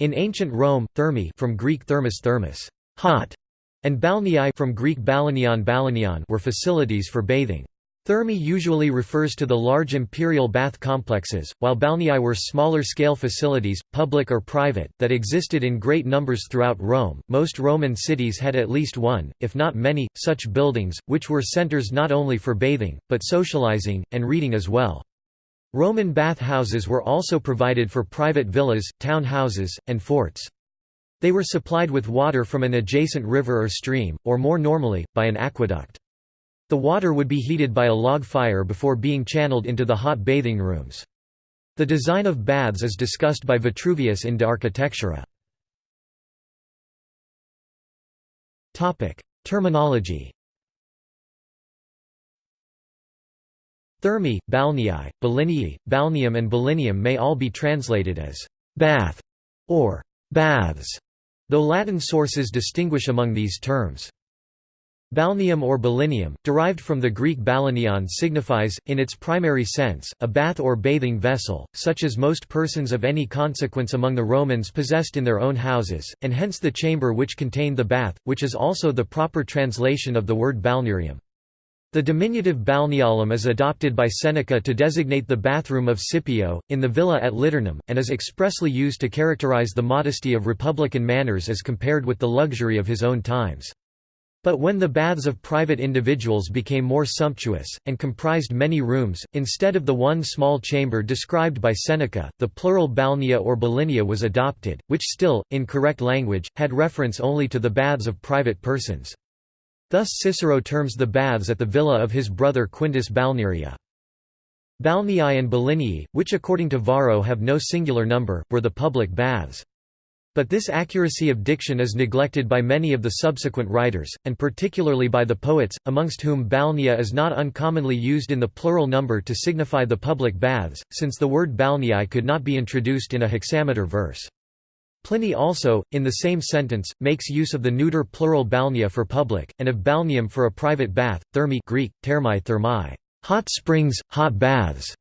In ancient Rome, thermae from Greek thermos thermos, hot, and balneae from Greek balanion balanion were facilities for bathing. Thermae usually refers to the large imperial bath complexes, while balneae were smaller-scale facilities, public or private, that existed in great numbers throughout Rome. Most Roman cities had at least one, if not many, such buildings, which were centers not only for bathing, but socializing, and reading as well. Roman bath houses were also provided for private villas, town houses, and forts. They were supplied with water from an adjacent river or stream, or more normally, by an aqueduct. The water would be heated by a log fire before being channeled into the hot bathing rooms. The design of baths is discussed by Vitruvius in De Architectura. Terminology Thermae, balneae, balineae, balneum and balineum may all be translated as «bath» or «baths», though Latin sources distinguish among these terms. Balneum or balineum, derived from the Greek balanion signifies, in its primary sense, a bath or bathing vessel, such as most persons of any consequence among the Romans possessed in their own houses, and hence the chamber which contained the bath, which is also the proper translation of the word balnearium. The diminutive balneolum is adopted by Seneca to designate the bathroom of Scipio, in the villa at Liternum, and is expressly used to characterize the modesty of republican manners as compared with the luxury of his own times. But when the baths of private individuals became more sumptuous, and comprised many rooms, instead of the one small chamber described by Seneca, the plural balnea or balinea was adopted, which still, in correct language, had reference only to the baths of private persons. Thus Cicero terms the baths at the villa of his brother Quintus Balnearia. Balneae and Balineae, which according to Varro have no singular number, were the public baths. But this accuracy of diction is neglected by many of the subsequent writers, and particularly by the poets, amongst whom balnea is not uncommonly used in the plural number to signify the public baths, since the word balneae could not be introduced in a hexameter verse. Pliny also, in the same sentence, makes use of the neuter plural balnea for public, and of balneum for a private bath, thermae Greek, thermi thermi, hot springs, hot baths,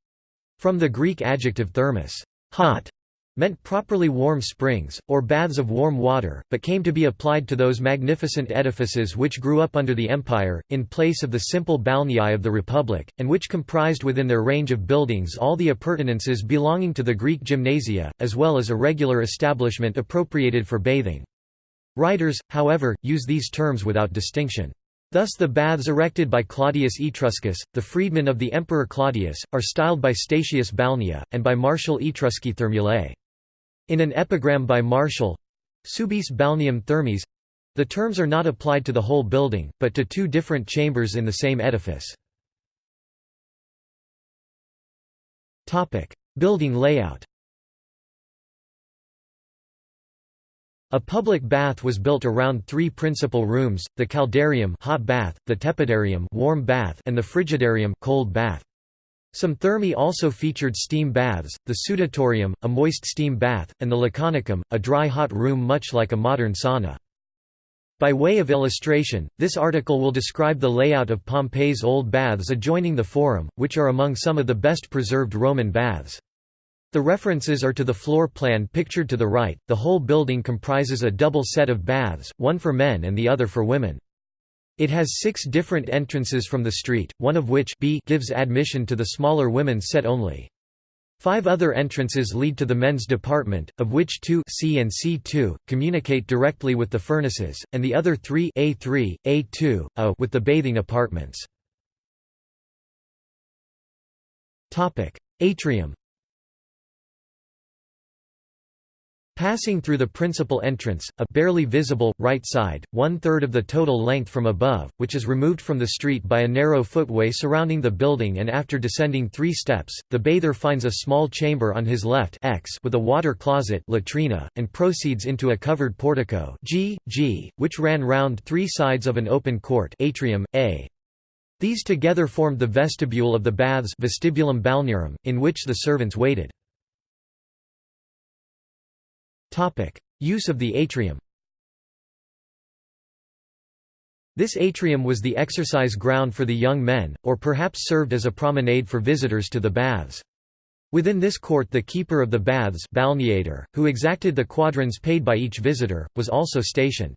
from the Greek adjective thermos, hot, meant properly warm springs, or baths of warm water, but came to be applied to those magnificent edifices which grew up under the empire, in place of the simple balneae of the Republic, and which comprised within their range of buildings all the appurtenances belonging to the Greek gymnasia, as well as a regular establishment appropriated for bathing. Writers, however, use these terms without distinction. Thus the baths erected by Claudius Etruscus, the freedman of the Emperor Claudius, are styled by Statius balnea, and by Martial Etrusci thermulae. In an epigram by Martial, Subis balneum thermes the terms are not applied to the whole building, but to two different chambers in the same edifice. building layout A public bath was built around three principal rooms, the caldarium hot bath, the tepidarium warm bath, and the frigidarium cold bath. Some thermae also featured steam baths, the sudatorium, a moist steam bath, and the laconicum, a dry hot room much like a modern sauna. By way of illustration, this article will describe the layout of Pompeii's old baths adjoining the Forum, which are among some of the best preserved Roman baths. The references are to the floor plan pictured to the right. The whole building comprises a double set of baths, one for men and the other for women. It has six different entrances from the street, one of which B gives admission to the smaller women's set only. Five other entrances lead to the men's department, of which two C and C2 communicate directly with the furnaces, and the other three A3, A2, A uh, with the bathing apartments. Atrium Passing through the principal entrance, a barely visible, right side, one-third of the total length from above, which is removed from the street by a narrow footway surrounding the building and after descending three steps, the bather finds a small chamber on his left X with a water closet latrina, and proceeds into a covered portico G, G, which ran round three sides of an open court atrium, A. These together formed the vestibule of the baths vestibulum balnearum, in which the servants waited. Use of the atrium This atrium was the exercise ground for the young men, or perhaps served as a promenade for visitors to the baths. Within this court the keeper of the baths balneator, who exacted the quadrans paid by each visitor, was also stationed.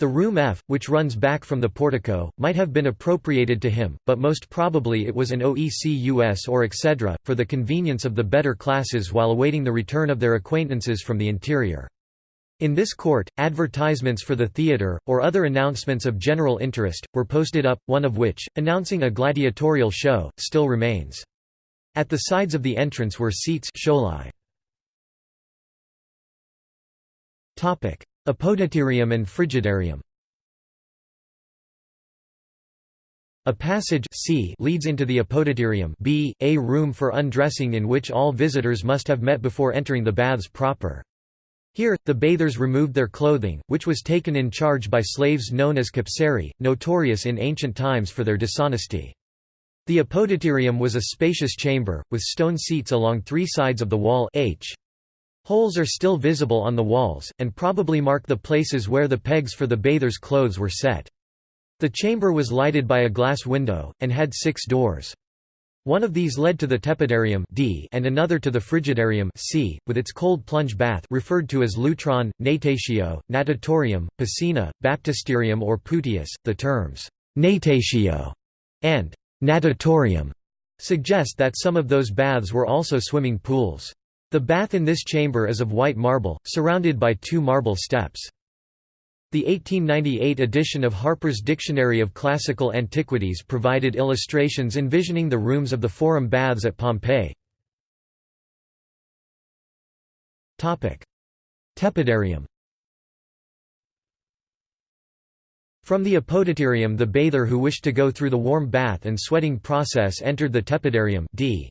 The room F, which runs back from the portico, might have been appropriated to him, but most probably it was an OECUS or excedra, for the convenience of the better classes while awaiting the return of their acquaintances from the interior. In this court, advertisements for the theatre, or other announcements of general interest, were posted up, one of which, announcing a gladiatorial show, still remains. At the sides of the entrance were seats Apodyterium and frigidarium A passage C leads into the apodyterium B, a room for undressing in which all visitors must have met before entering the baths proper. Here, the bathers removed their clothing, which was taken in charge by slaves known as capsarii, notorious in ancient times for their dishonesty. The apodyterium was a spacious chamber, with stone seats along three sides of the wall h. Holes are still visible on the walls, and probably mark the places where the pegs for the bathers' clothes were set. The chamber was lighted by a glass window, and had six doors. One of these led to the tepidarium D and another to the frigidarium C, with its cold plunge bath referred to as lutron, natatio, natatorium, piscina, baptisterium or putius. The terms natatio and natatorium suggest that some of those baths were also swimming pools. The bath in this chamber is of white marble, surrounded by two marble steps. The 1898 edition of Harper's Dictionary of Classical Antiquities provided illustrations envisioning the rooms of the Forum baths at Pompeii. Tepidarium From the apodyterium the bather who wished to go through the warm bath and sweating process entered the tepidarium d.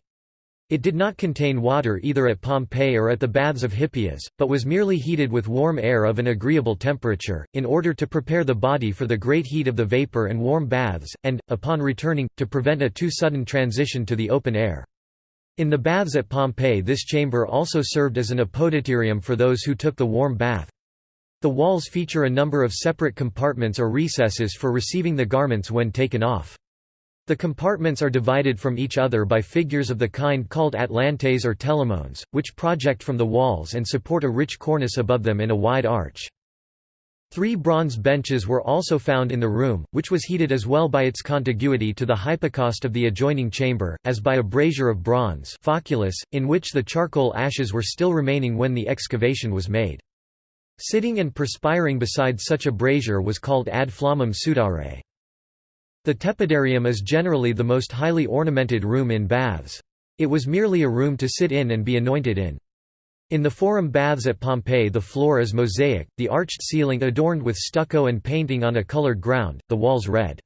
It did not contain water either at Pompeii or at the baths of Hippias, but was merely heated with warm air of an agreeable temperature, in order to prepare the body for the great heat of the vapor and warm baths, and, upon returning, to prevent a too sudden transition to the open air. In the baths at Pompeii this chamber also served as an apodyterium for those who took the warm bath. The walls feature a number of separate compartments or recesses for receiving the garments when taken off. The compartments are divided from each other by figures of the kind called atlantes or telamones, which project from the walls and support a rich cornice above them in a wide arch. Three bronze benches were also found in the room, which was heated as well by its contiguity to the hypocaust of the adjoining chamber, as by a brazier of bronze foculus, in which the charcoal ashes were still remaining when the excavation was made. Sitting and perspiring beside such a brazier was called ad flammam sudare. The tepidarium is generally the most highly ornamented room in baths. It was merely a room to sit in and be anointed in. In the Forum baths at Pompeii the floor is mosaic, the arched ceiling adorned with stucco and painting on a colored ground, the walls red.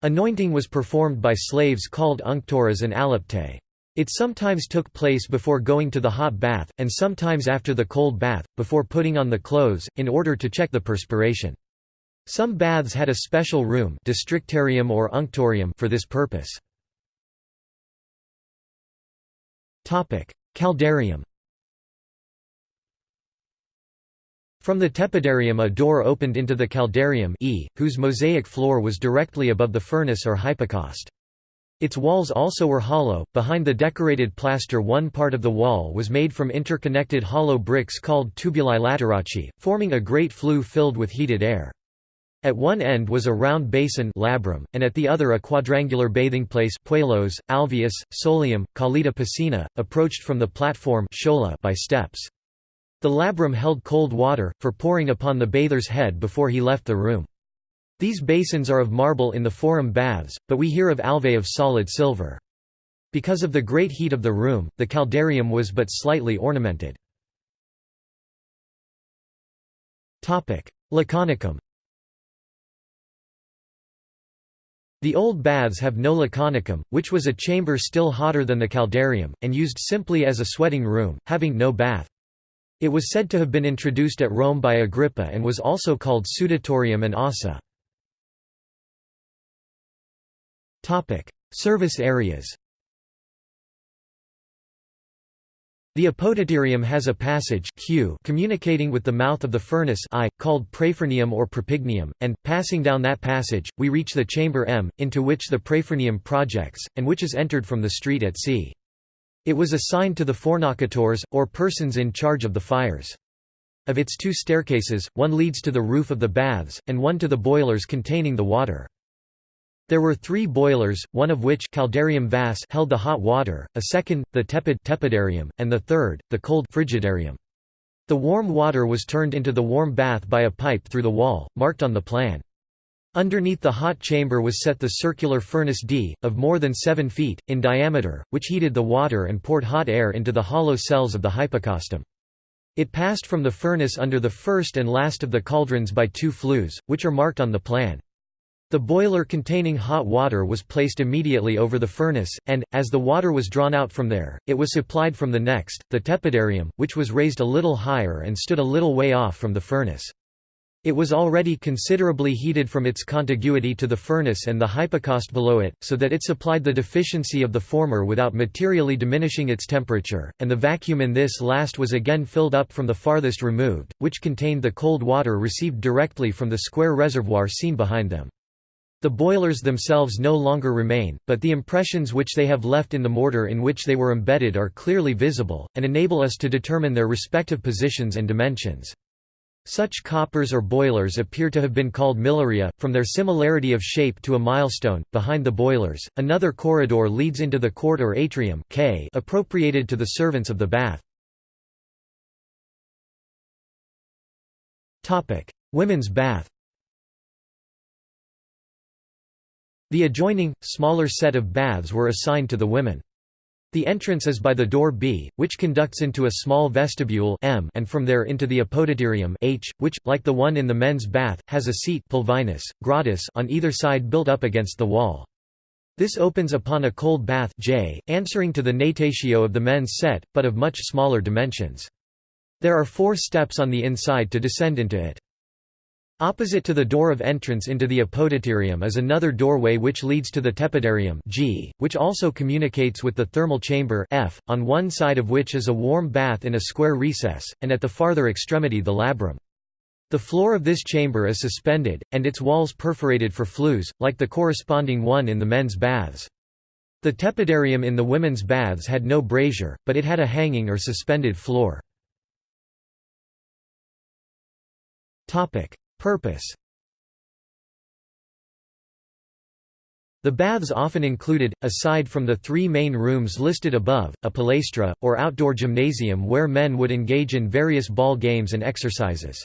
Anointing was performed by slaves called unctores and aliptae. It sometimes took place before going to the hot bath, and sometimes after the cold bath, before putting on the clothes, in order to check the perspiration. Some baths had a special room destrictarium or unctorium for this purpose. Caldarium From the tepidarium a door opened into the caldarium e, whose mosaic floor was directly above the furnace or hypocaust. Its walls also were hollow. Behind the decorated plaster, one part of the wall was made from interconnected hollow bricks called tubuli laterici, forming a great flue filled with heated air. At one end was a round basin labrum, and at the other a quadrangular bathing place puelos, alveus, solium, calida piscina, approached from the platform by steps. The labrum held cold water, for pouring upon the bather's head before he left the room. These basins are of marble in the forum baths, but we hear of alvae of solid silver. Because of the great heat of the room, the caldarium was but slightly ornamented. Laconicum The old baths have no laconicum, which was a chamber still hotter than the caldarium, and used simply as a sweating room, having no bath. It was said to have been introduced at Rome by Agrippa and was also called sudatorium and ossa. Service areas The apodyterium has a passage Q communicating with the mouth of the furnace I, called praefurnium or propygnium, and, passing down that passage, we reach the chamber M, into which the praefurnium projects, and which is entered from the street at C. It was assigned to the fornacatores, or persons in charge of the fires. Of its two staircases, one leads to the roof of the baths, and one to the boilers containing the water. There were three boilers, one of which caldarium vas held the hot water, a second, the tepid tepidarium, and the third, the cold frigidarium. The warm water was turned into the warm bath by a pipe through the wall, marked on the plan. Underneath the hot chamber was set the circular furnace D, of more than 7 feet, in diameter, which heated the water and poured hot air into the hollow cells of the hypocaustium. It passed from the furnace under the first and last of the cauldrons by two flues, which are marked on the plan. The boiler containing hot water was placed immediately over the furnace, and, as the water was drawn out from there, it was supplied from the next, the tepidarium, which was raised a little higher and stood a little way off from the furnace. It was already considerably heated from its contiguity to the furnace and the hypocaust below it, so that it supplied the deficiency of the former without materially diminishing its temperature, and the vacuum in this last was again filled up from the farthest removed, which contained the cold water received directly from the square reservoir seen behind them. The boilers themselves no longer remain, but the impressions which they have left in the mortar in which they were embedded are clearly visible, and enable us to determine their respective positions and dimensions. Such coppers or boilers appear to have been called miliaria, from their similarity of shape to a milestone. Behind the boilers, another corridor leads into the court or atrium K appropriated to the servants of the bath. Women's bath The adjoining, smaller set of baths were assigned to the women. The entrance is by the door B, which conducts into a small vestibule M and from there into the apodyterium H, which, like the one in the men's bath, has a seat pulvinus, gratis on either side built up against the wall. This opens upon a cold bath J, answering to the natatio of the men's set, but of much smaller dimensions. There are four steps on the inside to descend into it. Opposite to the door of entrance into the apodyterium is another doorway which leads to the tepidarium G, which also communicates with the thermal chamber F, on one side of which is a warm bath in a square recess, and at the farther extremity the labrum. The floor of this chamber is suspended, and its walls perforated for flues, like the corresponding one in the men's baths. The tepidarium in the women's baths had no brazier, but it had a hanging or suspended floor. Purpose The baths often included, aside from the three main rooms listed above, a palaestra, or outdoor gymnasium where men would engage in various ball games and exercises.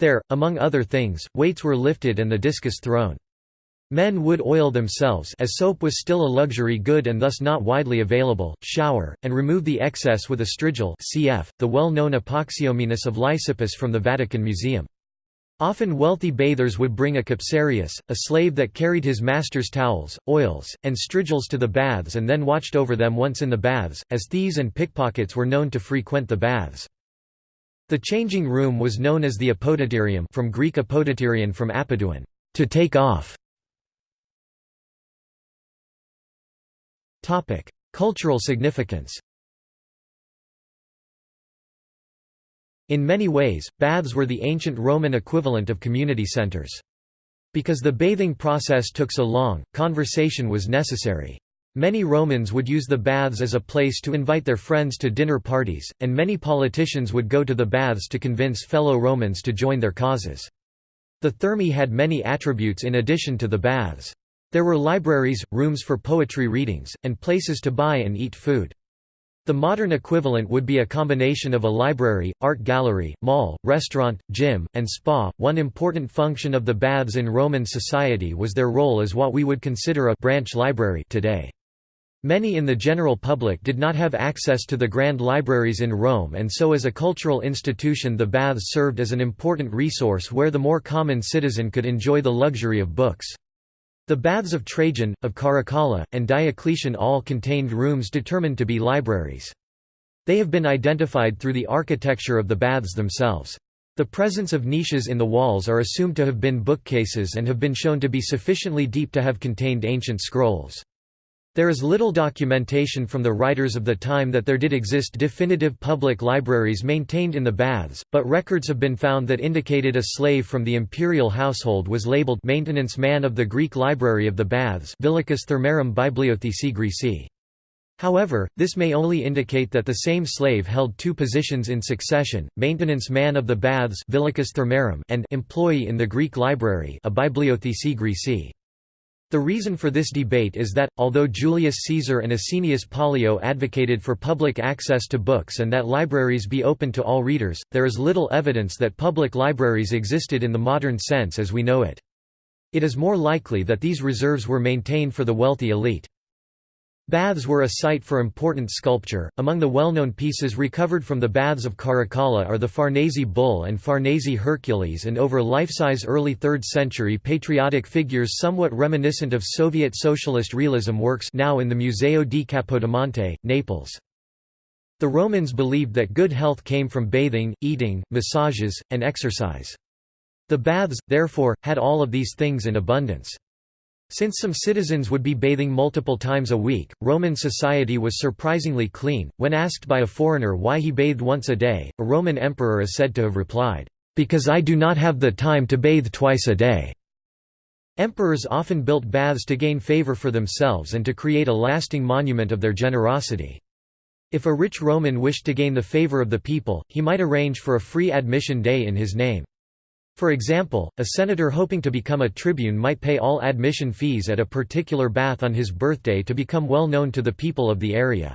There, among other things, weights were lifted and the discus thrown. Men would oil themselves as soap was still a luxury good and thus not widely available, shower, and remove the excess with a strigil cf. the well-known Apoxyomenos of Lysippus from the Vatican Museum. Often wealthy bathers would bring a capsarius, a slave that carried his master's towels, oils, and strigils to the baths and then watched over them once in the baths, as thieves and pickpockets were known to frequent the baths. The changing room was known as the apodyterium from Greek apodyterion from apoduan, to take off. Cultural significance In many ways, baths were the ancient Roman equivalent of community centers. Because the bathing process took so long, conversation was necessary. Many Romans would use the baths as a place to invite their friends to dinner parties, and many politicians would go to the baths to convince fellow Romans to join their causes. The Thermae had many attributes in addition to the baths. There were libraries, rooms for poetry readings, and places to buy and eat food. The modern equivalent would be a combination of a library, art gallery, mall, restaurant, gym, and spa. One important function of the baths in Roman society was their role as what we would consider a branch library today. Many in the general public did not have access to the grand libraries in Rome and so as a cultural institution the baths served as an important resource where the more common citizen could enjoy the luxury of books. The baths of Trajan, of Caracalla, and Diocletian all contained rooms determined to be libraries. They have been identified through the architecture of the baths themselves. The presence of niches in the walls are assumed to have been bookcases and have been shown to be sufficiently deep to have contained ancient scrolls. There is little documentation from the writers of the time that there did exist definitive public libraries maintained in the baths, but records have been found that indicated a slave from the imperial household was labeled maintenance man of the Greek library of the baths Bibliotheci Greci. However, this may only indicate that the same slave held two positions in succession, maintenance man of the baths and employee in the Greek library a bibliothèque Graeci. The reason for this debate is that, although Julius Caesar and Asinius Pollio advocated for public access to books and that libraries be open to all readers, there is little evidence that public libraries existed in the modern sense as we know it. It is more likely that these reserves were maintained for the wealthy elite. Baths were a site for important sculpture. Among the well-known pieces recovered from the Baths of Caracalla are the Farnese Bull and Farnese Hercules and over life-size early 3rd century patriotic figures somewhat reminiscent of Soviet socialist realism works now in the Museo di Capodimonte, Naples. The Romans believed that good health came from bathing, eating, massages, and exercise. The baths, therefore, had all of these things in abundance. Since some citizens would be bathing multiple times a week, Roman society was surprisingly clean. When asked by a foreigner why he bathed once a day, a Roman emperor is said to have replied, Because I do not have the time to bathe twice a day. Emperors often built baths to gain favor for themselves and to create a lasting monument of their generosity. If a rich Roman wished to gain the favor of the people, he might arrange for a free admission day in his name. For example, a senator hoping to become a tribune might pay all admission fees at a particular bath on his birthday to become well known to the people of the area.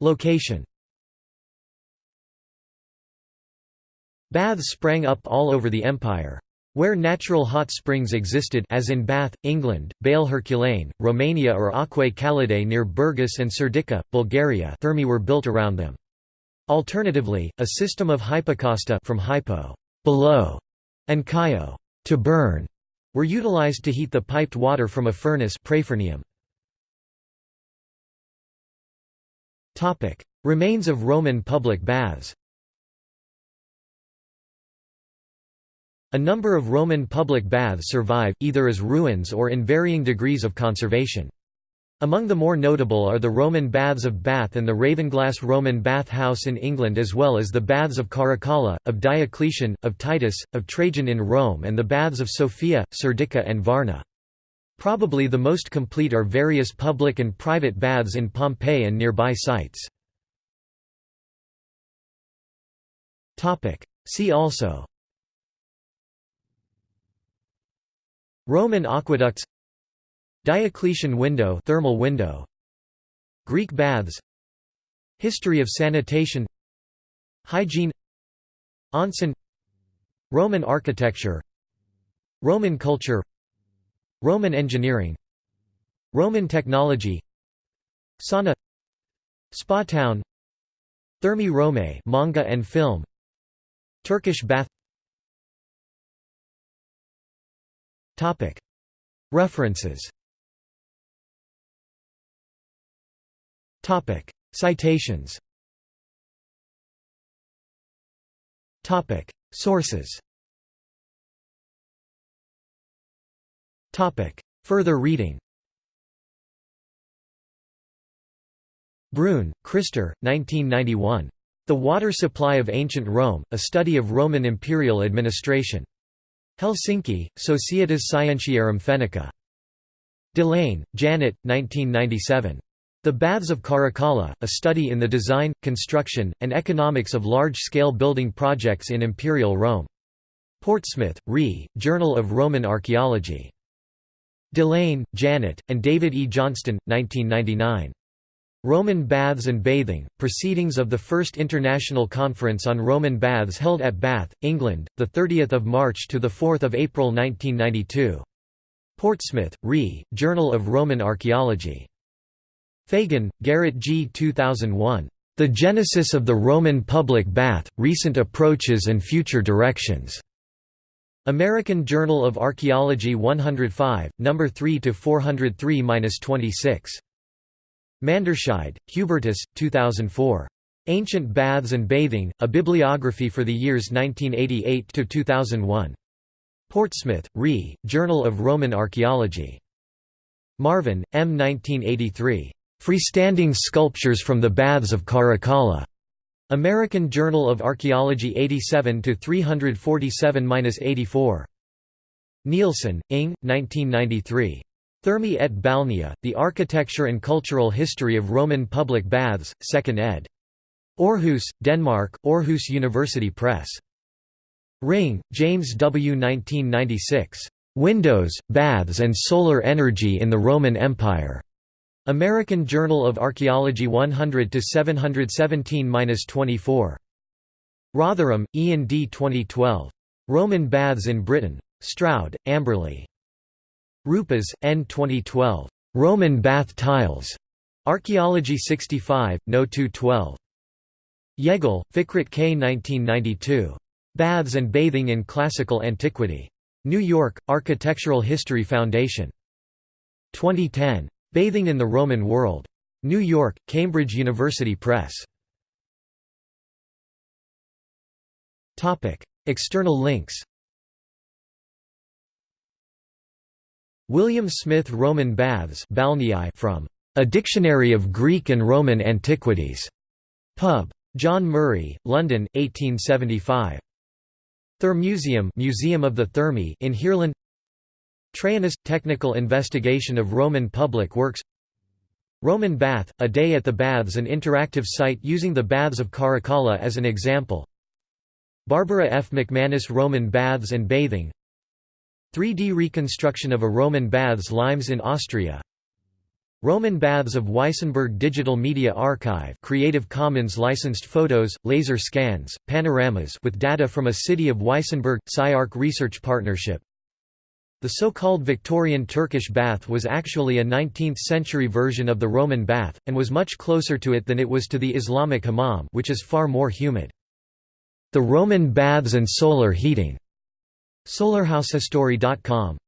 Location Baths sprang up all over the empire. Where natural hot springs existed as in Bath, England, Băile Herculane, Romania or Aquae Calidae near Burgas and Serdica, Bulgaria thermae were built around them. Alternatively, a system of hypocausta from hypo below and kaio to burn were utilized to heat the piped water from a furnace Topic: Remains of Roman public baths. A number of Roman public baths survive, either as ruins or in varying degrees of conservation. Among the more notable are the Roman Baths of Bath and the Ravenglass Roman Bath House in England as well as the Baths of Caracalla, of Diocletian, of Titus, of Trajan in Rome and the Baths of Sofia, Serdica and Varna. Probably the most complete are various public and private baths in Pompeii and nearby sites. See also Roman aqueducts Diocletian window thermal window. Greek baths. History of sanitation. Hygiene. Onsen. Roman architecture. Roman culture. Roman engineering. Roman technology. Sauna. Spa town. Thermae Romae manga and film. Turkish bath. References Topic: Citations. Topic: Sources. Topic: Further reading. Bruun, Christer, 1991. The Water Supply of Ancient Rome, A Study of Roman Imperial Administration. Helsinki, Societas Scientiarum Fennica. DeLaine, Janet, 1997. The Baths of Caracalla, a study in the design, construction, and economics of large-scale building projects in Imperial Rome. Portsmouth, Re, Journal of Roman Archaeology. DeLaine, Janet, and David E. Johnston, 1999. Roman Baths and Bathing, Proceedings of the First International Conference on Roman Baths held at Bath, England, 30 March to 4 April 1992. Portsmouth, Re, Journal of Roman Archaeology. Fagan, Garrett G. 2001. The Genesis of the Roman Public Bath, Recent Approaches and Future Directions. American Journal of Archaeology 105, No. 3–403–26. Manderscheid, Hubertus, 2004. Ancient Baths and Bathing, A Bibliography for the Years 1988–2001. Portsmouth, Re, Journal of Roman Archaeology. Marvin, M. 1983. Freestanding Sculptures from the Baths of Caracalla. American Journal of Archaeology 87 347-84. Nielsen, Ing. 1993. Thermae et Balnea, The Architecture and Cultural History of Roman Public Baths, 2nd ed. Aarhus, Denmark, Aarhus University Press. Ring, James W. 1996. Windows, Baths and Solar Energy in the Roman Empire. American Journal of Archaeology 100 717-24. Rotherham, Ian D. 2012. Roman Baths in Britain. Stroud, Amberley. Rupas, N. 2012. Roman Bath Tiles. Archaeology 65, No. 212. Yegül, Fikret K. 1992. Baths and Bathing in Classical Antiquity. New York, Architectural History Foundation. 2010. Bathing in the Roman World. New York, Cambridge University Press. External links William Smith Roman Baths from A Dictionary of Greek and Roman Antiquities. Pub. John Murray, London, 1875. Thermuseum Museum of the Thermae in Heerlen Trajanus – Technical investigation of Roman public works. Roman Bath – A Day at the Baths an interactive site using the Baths of Caracalla as an example. Barbara F. McManus Roman Baths and Bathing. 3D reconstruction of a Roman baths limes in Austria. Roman Baths of Weissenburg Digital Media Archive Creative Commons licensed photos, laser scans, panoramas with data from a city of Weissenburg – SciArc Research Partnership The so-called Victorian Turkish bath was actually a 19th-century version of the Roman bath, and was much closer to it than it was to the Islamic hammam which is far more humid. The Roman baths and solar heating SolarHouseHistory.com